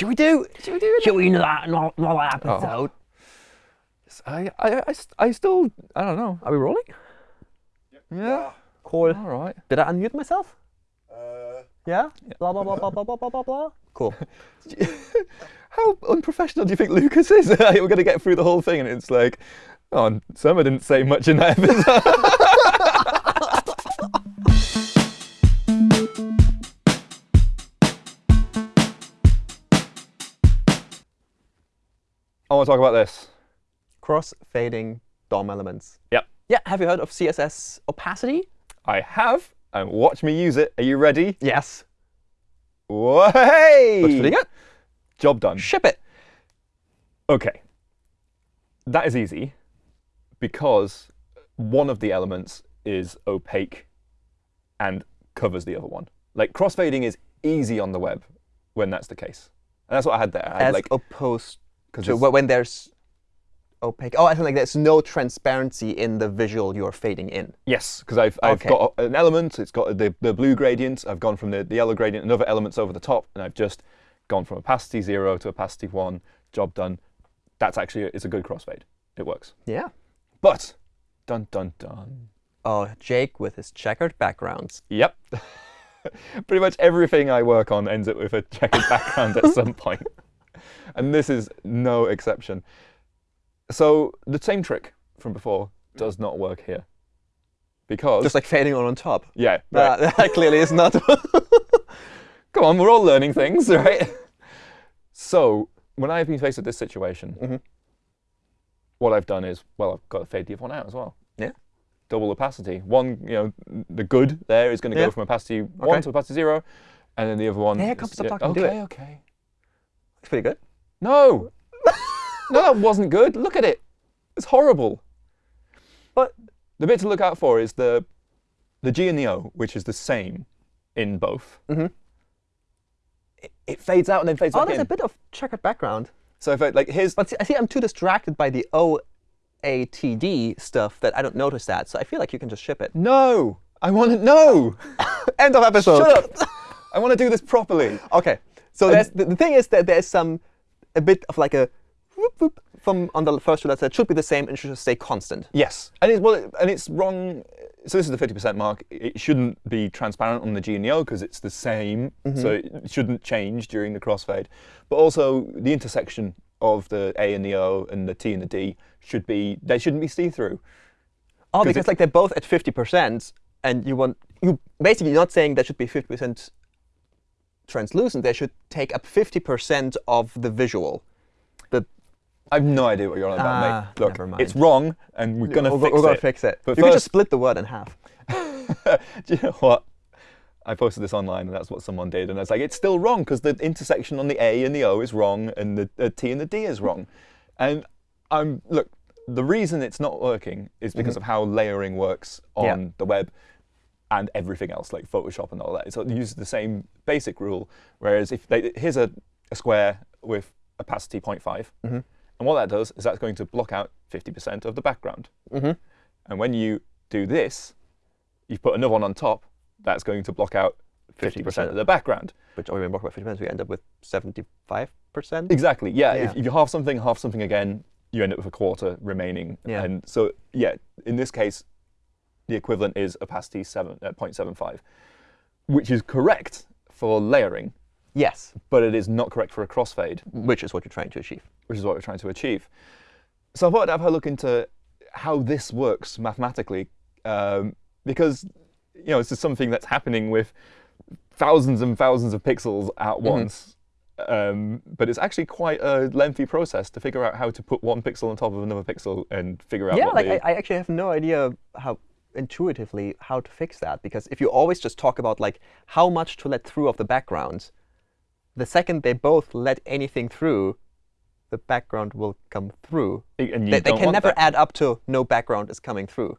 Should we do? Should we do? Should we do that and all, that episode? Oh. I, I, I, I still, I don't know. Are we rolling? Yep. Yeah. Cool. All right. Did I unmute myself? Uh, yeah? yeah. Blah, blah, blah, blah, blah, blah, blah, blah, Cool. How unprofessional do you think Lucas is? We're going to get through the whole thing and it's like, oh, Surma didn't say much in that episode. want to talk about this. Cross-fading DOM elements. Yep. Yeah. Have you heard of CSS opacity? I have, and watch me use it. Are you ready? Yes. Whoa, hey! Looks pretty good. Job done. Ship it. Okay. That is easy because one of the elements is opaque and covers the other one. Like crossfading is easy on the web when that's the case. And that's what I had there. I had As like opposed it's- when there's opaque. Oh, I think like there's no transparency in the visual you're fading in. Yes, because I've, I've Okay. got an element, it's got the, the blue gradient, I've gone from the, the yellow gradient and other elements over the top, and I've just gone from opacity 0 to opacity 1, job done. That's actually, it's a good crossfade. It works. Yeah. But, dun dun dun. Oh, Jake with his checkered backgrounds. Yep. Pretty much everything I work on ends up with a checkered background at some point. And this is no exception. So the same trick from before does not work here. Because, Just like fading on on top. yeah, right. That, that clearly is not. come on, we're all learning things, right? so when I've been faced with this situation, Mhm. what I've done is, well, I've got to fade the other one out as well. Yeah. Double opacity. One, you know, the good there is going to Yeah. go from opacity Okay. one to opacity zero, and then the other one. Yeah, come, stop talking, do Okay, okay. It's pretty good. No, no, that wasn't good. Look at it. It's horrible. But The bit to look out for is the the G and the O, which is the same in both. Mhm. It, it fades out and then fades oh, back there's in. a bit of checkered background. So if I, like here's But see, I see I'm too distracted by the OATD stuff that I don't notice that. So I feel like you can just ship it. no, I want to no. End of episode. Shut up. I want to do this properly. Okay. So there's, the, the thing is that there's some a bit of like a whoop, whoop from on the first two letters that should be the same and should just stay constant. Yes, and it's well, and it's wrong. So this is the fifty percent mark. It shouldn't be transparent on the G and the O because it's the same, mm-hmm. so it shouldn't change during the crossfade. But also the intersection of the A and the O and the T and the D should be they shouldn't be see-through. Oh, 'Cause because like they're both at 50%, and you want you basically not saying that should be 50% translucent. They should take up 50% of the visual. The I have no idea what you're on about, Ah, mate. Look, never mind. it's wrong, and we're gonna we're, fix we're gonna it. fix it. But you can just split the word in half. Do you know what? I posted this online, and that's what someone did, and I was like, it's still wrong because the intersection on the A and the O is wrong, and the, the T and the D is wrong. And I'm look, the reason it's not working is because of how layering works on. Yeah. the web and everything else, like Photoshop and all that. So it uses the same basic rule. Whereas if they, here's a, a square with opacity 0.5, Mm-hmm. and what that does is that's going to block out 50% of the background. Mhm. And when you do this, you put another one on top, that's going to block out 50%, 50%. of the background. Which only block by 50%, we end up with 75%. Exactly. Yeah. Yeah. If, if you half something, half something again, you end up with a quarter remaining. Yeah. And so, yeah, in this case, the equivalent is opacity 7, uh, 0.75, which is correct for layering, Yes, but it is not correct for a crossfade, which is what you're trying to achieve. which is what we're trying to achieve. So I thought I'd have a look into how this works mathematically, um, because you know this is something that's happening with thousands and thousands of pixels at once. Um, but it's actually quite a lengthy process to figure out how to put one pixel on top of another pixel and figure out yeah, what like I, I actually have no idea how intuitively how to fix that because if you always just talk about like how much to let through of the background, the second they both let anything through, the background will come through. and you They, they can never that. add up to no background is coming through.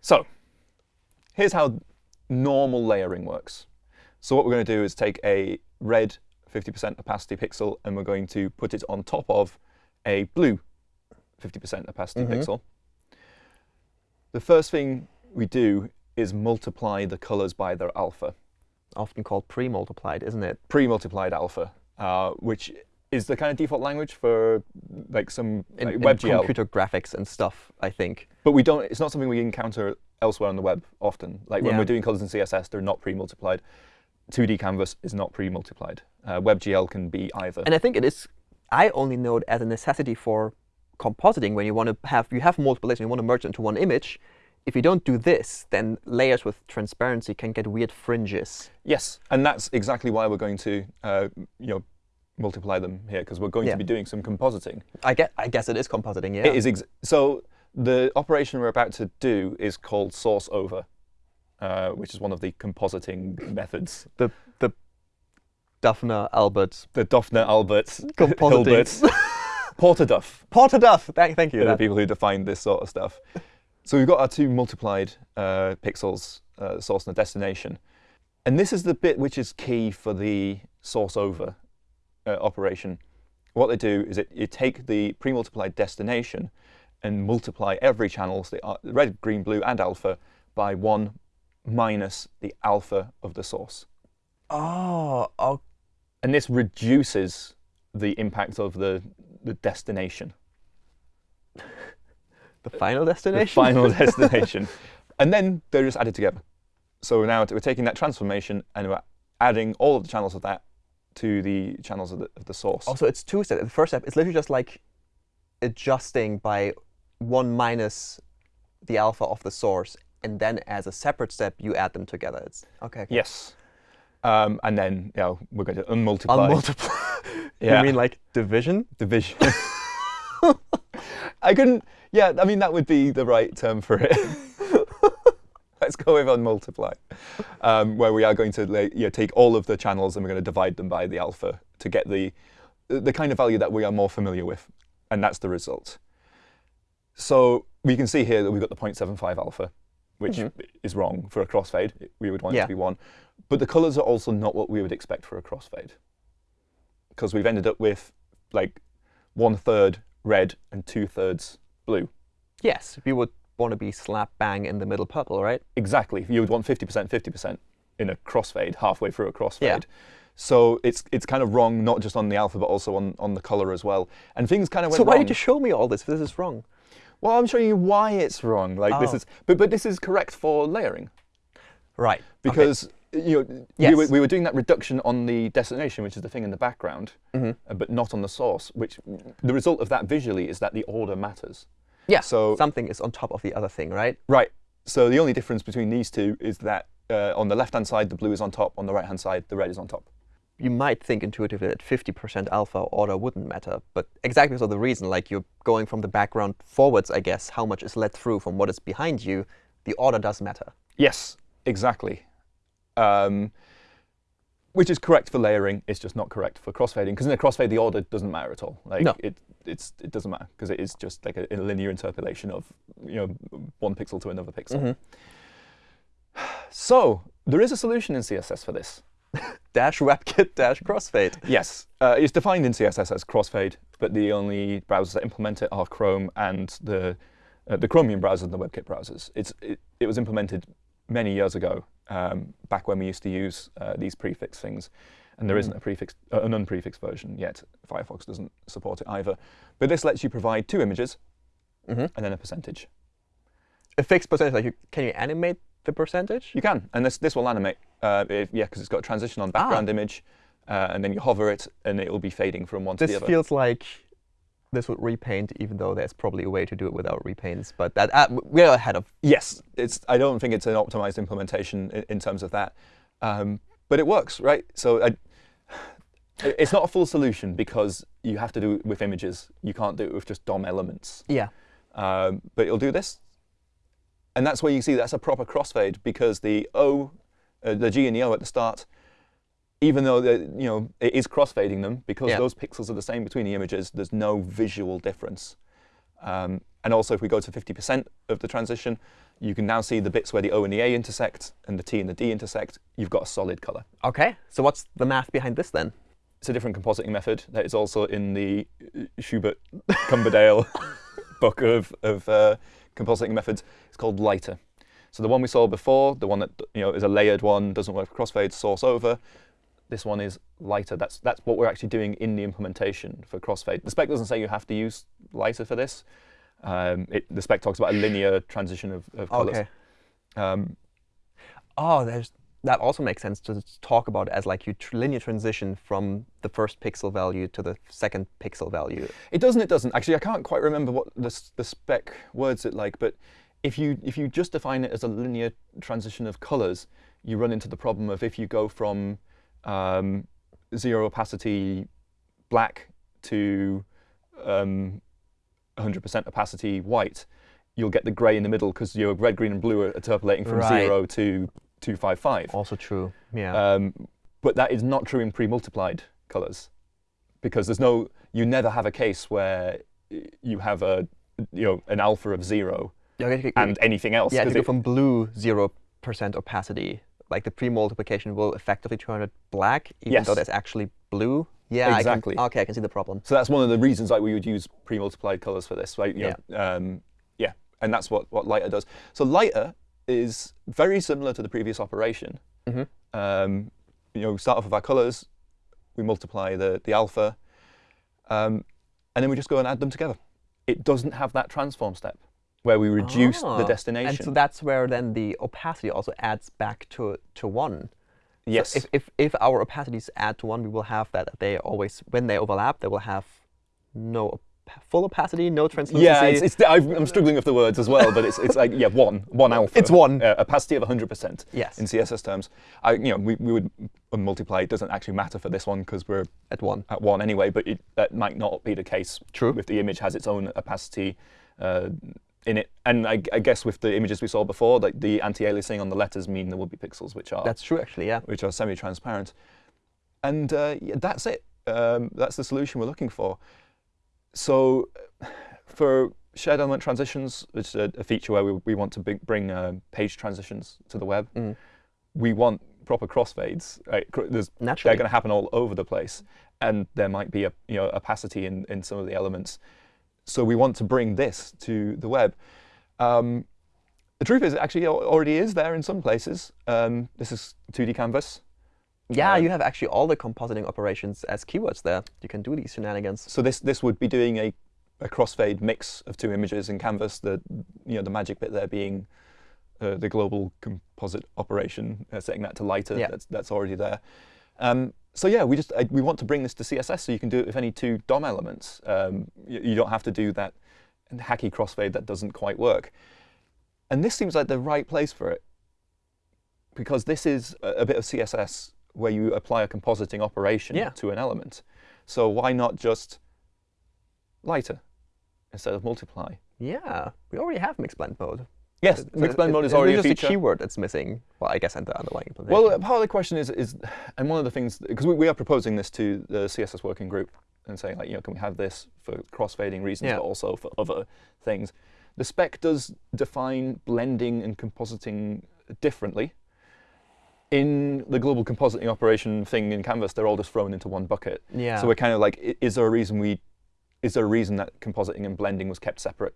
So here's how normal layering works. So what we're going to do is take a red 50% opacity pixel and we're going to put it on top of a blue 50% opacity mm-hmm. pixel. The first thing we do is multiply the colors by their alpha, Often called pre-multiplied, isn't it? pre-multiplied alpha. uh, which is the kind of default language for like some In, like in WebGL. computer graphics and stuff, I think. But we don't. It's not something we encounter elsewhere on the web often. Like when Yeah. we're doing colors in CSS, they're not pre-multiplied. 2D canvas is not pre-multiplied. Uh, WebGL can be either. And I think it is. I only know it as a necessity for compositing when you want to have you have multiple layers and you want to merge into one image. If you don't do this, then layers with transparency can get weird fringes. yes, and that's exactly why we're going to, uh, you know, multiply them here because we're going Yeah. to be doing some compositing. I get. I guess it is compositing. Yeah. It is ex- so the operation we're about to do is called source over, uh, which is one of the compositing methods. the the Duffner Albert The Doffner Albert compositing. Hilbert Porterduff. Porter Duff. Thank, thank you. They're the people who define this sort of stuff. So we've got our two multiplied uh, pixels, uh, source and the destination. And this is the bit which is key for the source over uh, operation. What they do is it, you take the pre-multiplied destination and multiply every channel, so the uh, red, green, blue, and alpha, by 1 minus the alpha of the source. oh, oh, And this reduces the impact of the, the destination. the final the destination. final destination. And then they're just added together. So now we're taking that transformation and we're adding all of the channels of that to the channels of the, of the source. Also, it's two steps. The first step is literally just like adjusting by one minus the alpha of the source, and then as a separate step, you add them together. It's okay. okay. Yes. Um, and then you know, we're going to unmultiply Unmultiply. Yeah. You mean like division? division. I couldn't. Yeah, I mean that would be the right term for it. Let's go with unmultiply, um, where we are going to like, you know, take all of the channels and we're going to divide them by the alpha to get the the kind of value that we are more familiar with, and that's the result. So we can see here that we've got the 0.75 alpha, which Mhm. is wrong for a crossfade. We would want it to be one, but the colors are also not what we would expect for a crossfade, because we've ended up with like one third red and two thirds blue. Yes, we would want to be slap bang in the middle purple, right? Exactly. You would want 50%, 50% in a crossfade, halfway through a crossfade. Yeah. So it's it's kind of wrong, not just on the alpha, but also on, on the color as well. And things kind of went So why wrong. did you show me all this? If this is wrong. well, I'm showing you why it's wrong. Like this Oh. is, but but this is correct for layering Right. because you know Yes. we, were, we were doing that reduction on the destination, which is the thing in the background, Mhm. uh, but not on the source. Which the result of that visually is that the order matters. Yeah. So something is on top of the other thing, right? Right. So the only difference between these two is that uh, on the left-hand side, the blue is on top. On the right-hand side, the red is on top. You might think intuitively that 50% alpha order wouldn't matter, but exactly because of the reason, like you're going from the background forwards, I guess, how much is let through from what is behind you, the order does matter. Yes, exactly. Um, which is correct for layering. It's just not correct for crossfading because in a crossfade, the order doesn't matter at all. Like No. it, it's it doesn't matter because it is just like a, a linear interpolation of you know one pixel to another pixel. Mhm. So there is a solution in CSS for this. Dash WebKit dash crossfade. Yes, uh, it's defined in CSS as crossfade, but the only browsers that implement it are Chrome and the uh, the Chromium browser and the WebKit browsers. It's it, it was implemented many years ago, um, back when we used to use uh, these prefix things, and there Mm. isn't a prefix uh, an unprefixed version yet. Firefox doesn't support it either, but this lets you provide two images Mhm. and then a percentage. A fixed percentage, like you, can you animate the percentage? You can, and this this will animate. Uh, if, yeah, because it's got a transition on background image, uh, and then you hover it, and it will be fading from one to This the other. feels like this would repaint, even though there's probably a way to do it without repaints. But that uh, we're ahead of. Yes, it's. I don't think it's an optimized implementation in, in terms of that, um, but it works, right? So I, it's not a full solution because you have to do it with images. You can't do it with just DOM elements. Yeah. Um, but it'll do this, and that's where you see that's a proper crossfade because the O, uh, the G and the O at the start, even though you know it is crossfading them because Yeah. those pixels are the same between the images. There's no visual difference. Um, and also, if we go to 50% of the transition, you can now see the bits where the O and the A intersect and the T and the D intersect. You've got a solid color. Okay. So what's the math behind this then? It's a different compositing method that is also in the uh, Schubert Cumberdale book of, of uh, compositing methods. It's called lighter. So the one we saw before, the one that you know is a layered one, doesn't work for crossfade, source over. This one is lighter. That's that's what we're actually doing in the implementation for crossfade. The spec doesn't say you have to use lighter for this. Um, it, the spec talks about a linear transition of, of colors. Okay. Um, Oh, there's that also makes sense to talk about as like you tr linear transition from the first pixel value to the second pixel value. It doesn't. It doesn't. Actually, I can't quite remember what the, the spec words it like. But if you if you just define it as a linear transition of colors, you run into the problem of if you go from um, zero opacity black to um, 100% opacity white, you'll get the grey in the middle because your red, green, and blue are interpolating from Right. zero to 255. Also true. Yeah. Um, but that is not true in pre-multiplied colors, because there's no, you never have a case where you have a, you know, an alpha of zero Yeah, okay, okay, and anything else. yeah, to go it- from blue zero percent opacity, like the pre-multiplication will effectively turn it black, even Yes. though there's actually blue. Yeah, Exactly. I can, okay, I can see the problem. so that's one of the reasons like we would use pre-multiplied colors for this, right? You know, um, yeah, and that's what what lighter does. So lighter is very similar to the previous operation. Mhm. Um, you know, we start off with our colors, we multiply the the alpha, um, and then we just go and add them together. It doesn't have that transform step where we reduce Ah, the destination. And so that's where then the opacity also adds back to to one. So yes. if, if if our opacities add to one, we will have that they always when they overlap, they will have no op- full opacity, no translucency. yeah, it's, it's, I've, I'm struggling with the words as well, but it's, it's like yeah, one, one alpha. It's one. Uh, opacity of 100%. Yes. In CSS terms, I, you know, we, we would multiply. It doesn't actually matter for this one because we're at one. at one anyway, but it, that might not be the case. True. If the image has its own opacity uh, in it, and I, I guess with the images we saw before, like the anti-aliasing on the letters mean there will be pixels which are That's true, actually. Yeah. which are semi-transparent, and uh, yeah, that's it. Um, that's the solution we're looking for. So, for shared element transitions, which is a, a feature where we, we want to bring, bring uh, page transitions to the web, Mm. we want proper crossfades. Right? There's they're going to happen all over the place, and there might be a you know opacity in, in some of the elements. So we want to bring this to the web. Um, the truth is, it actually already is there in some places. Um, this is 2D canvas. Yeah, Um, you have actually all the compositing operations as keywords there. You can do these shenanigans. So this this would be doing a, a crossfade mix of two images in canvas. The you know the magic bit there being uh, the global composite operation, uh, setting that to lighter. Yeah. That's that's already there. Um, so yeah, we just I, we want to bring this to CSS so you can do it with any two DOM elements. Um, you, you don't have to do that hacky crossfade that doesn't quite work. And this seems like the right place for it because this is a, a bit of CSS where you apply a compositing operation Yeah. to an element. So why not just lighter instead of multiply? Yeah, we already have mix blend mode. Yes, mix blend mode is already a just feature. a keyword that's missing. Well, I guess and the underlying implementation. Well, part of the question is, is and one of the things, because we, we are proposing this to the CSS working group and saying, like, you know, can we have this for crossfading reasons, Yeah. but also for other things. The spec does define blending and compositing differently. In the global compositing operation thing in Canvas, they're all just thrown into one bucket. yeah. So we're kind of like, is there a reason we, is there a reason that compositing and blending was kept separate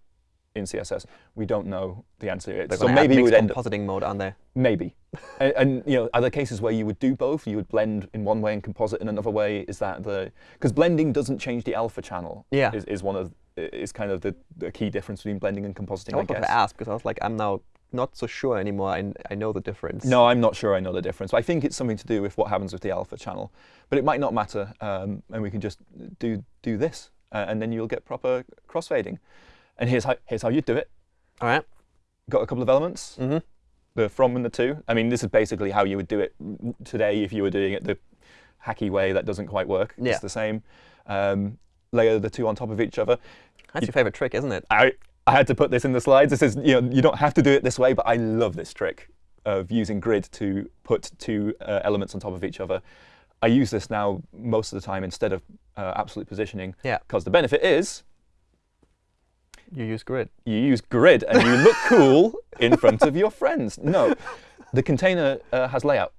in CSS? We don't know the answer yet. They're So maybe we mixed would end up compositing mode, aren't they? Maybe. and, and you know, are there cases where you would do both? You would blend in one way and composite in another way. Is that the because blending doesn't change the alpha channel? Yeah. Is, is one of is kind of the, the key difference between blending and compositing. I I wanted guess. to ask because I was like, I'm now not so sure anymore. I, I know the difference. No, I'm not sure I know the difference. But I think it's something to do with what happens with the alpha channel. But it might not matter, um, and we can just do do this, uh, and then you'll get proper crossfading. And here's how here's how you do it. All right. Got a couple of elements. Mm-hmm. the from and the to. I mean, this is basically how you would do it today if you were doing it the hacky way that doesn't quite work. Yeah. It's the same. Um, layer the two on top of each other. That's your favorite trick, isn't it? I, I had to put this in the slides. This is, you know, you don't have to do it this way, but I love this trick of using grid to put two uh, elements on top of each other. I use this now most of the time instead of uh, absolute positioning Yeah. because the benefit is You use grid. you use grid and you look cool in front of your friends. No, the container uh, has layout.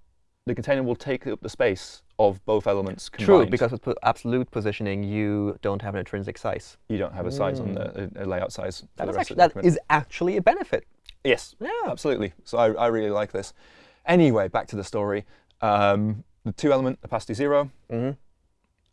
The container will take up the space of both elements combined. True, because with absolute positioning, you don't have an intrinsic size. you don't have a size on the a, a layout size for That, the is rest actually, of the that actually a benefit. yes, Yeah. absolutely. So I, I really like this. Anyway, back to the story. Um, the two element opacity zero. hmm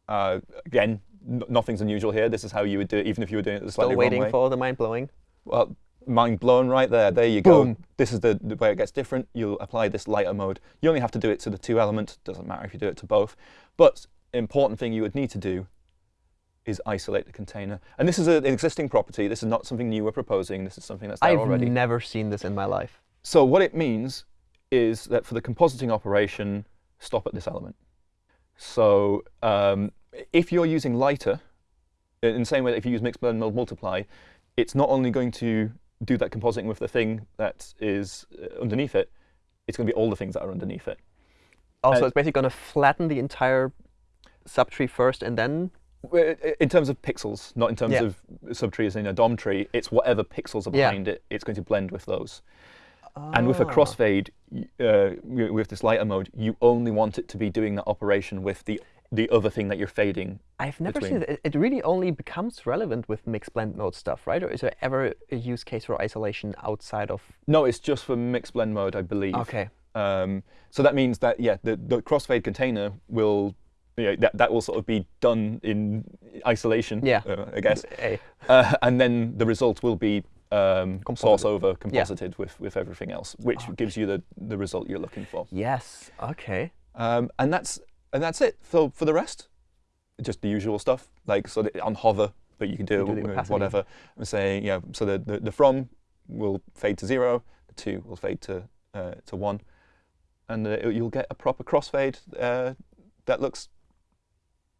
Uh, again, nothing's unusual here. This is how you would do it, even if you were doing it the slightly Still wrong waiting way. for the mind blowing. Well, mind blown right there. There you go. This is the, the way it gets different. You'll apply this lighter mode. You only have to do it to the two element. Doesn't matter if you do it to both. But important thing you would need to do is isolate the container. And this is a- an existing property. This is not something new we're proposing. This is something that's there I've already. never seen this in my life. So what it means is that for the compositing operation, stop at this element. So um, if you're using lighter, in the same way that if you use mix blend mul- multiply, it's not only going to do that compositing with the thing that is uh, underneath it, it's going to be all the things that are underneath it. Also, Uh, it's basically going to flatten the entire subtree first and then. In terms of pixels, not in terms Yeah. of subtrees in a DOM tree, it's whatever pixels are Yeah. behind it, it's going to blend with those. And with a Ah. crossfade, uh, with this lighter mode, you only want it to be doing that operation with the the other thing that you're fading. I've never between- seen it. It really only becomes relevant with mix blend mode stuff, right? Or is there ever a use case for isolation outside of? No, it's just for mix blend mode, I believe. Okay. Um, so that means that yeah, the, the crossfade container will yeah, that that will sort of be done in isolation. Yeah. uh, I guess. Uh, and then the result will be um, source over composited with, with everything else, which gives you the, the result you're looking for. Yes. Okay. Um, and that's and that's it. So for the rest, just the usual stuff, like so on hover, but you can do, You do whatever. I'm saying, yeah. So the, the the from will fade to zero, the two will fade to uh, to one, and uh, you'll get a proper crossfade uh, that looks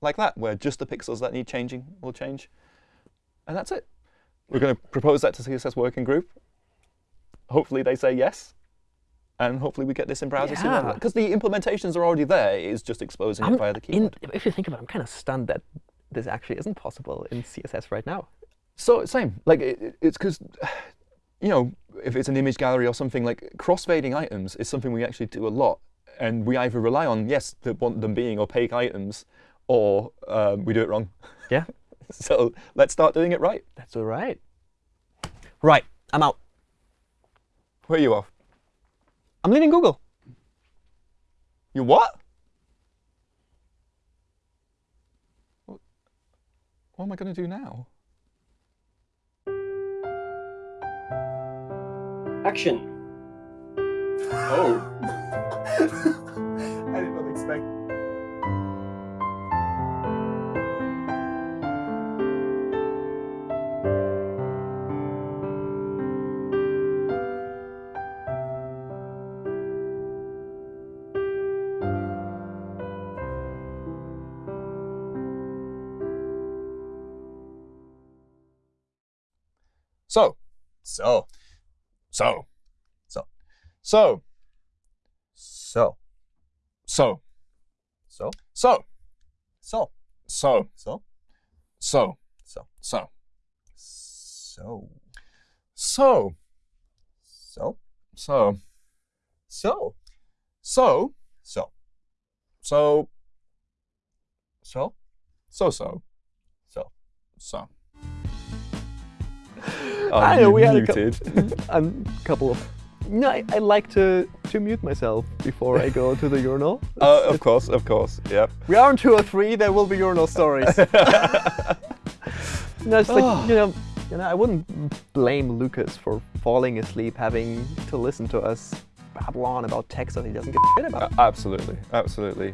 like that, where just the pixels that need changing will change, and that's it. We're going to propose that to CSS working group. Hopefully they say yes, and hopefully we get this in browser soon. Because the implementations are already there. It's just exposing I'm it via the in, if you think about it, I'm kind of stunned that this actually isn't possible in CSS right now. So same, like it- it's because, you know, if it's an image gallery or something like crossfading items is something we actually do a lot, and we either rely on yes, the, want them being opaque items, or um, we do it wrong. Yeah. So let's start doing it right. That's all right. Right. I'm out. Where are you off? I'm leaving Google. You what? What, what am I going to do now? Action. Oh. I did not expect. So, so, so, so, so, So. so, So. so, So. so, So. so, So. so, So. so, So. so, So. so, So. so, So. so, so, So. so. I know, we had a a couple of. No, I, I like to, to mute myself before I go to the urinal. Uh, of course, of course, yep. We are on two or three. There will be urinal stories. no, it's like you know, you know, I wouldn't blame Lucas for falling asleep, having to listen to us babble on about text that he doesn't give a shit about. A- Absolutely, absolutely.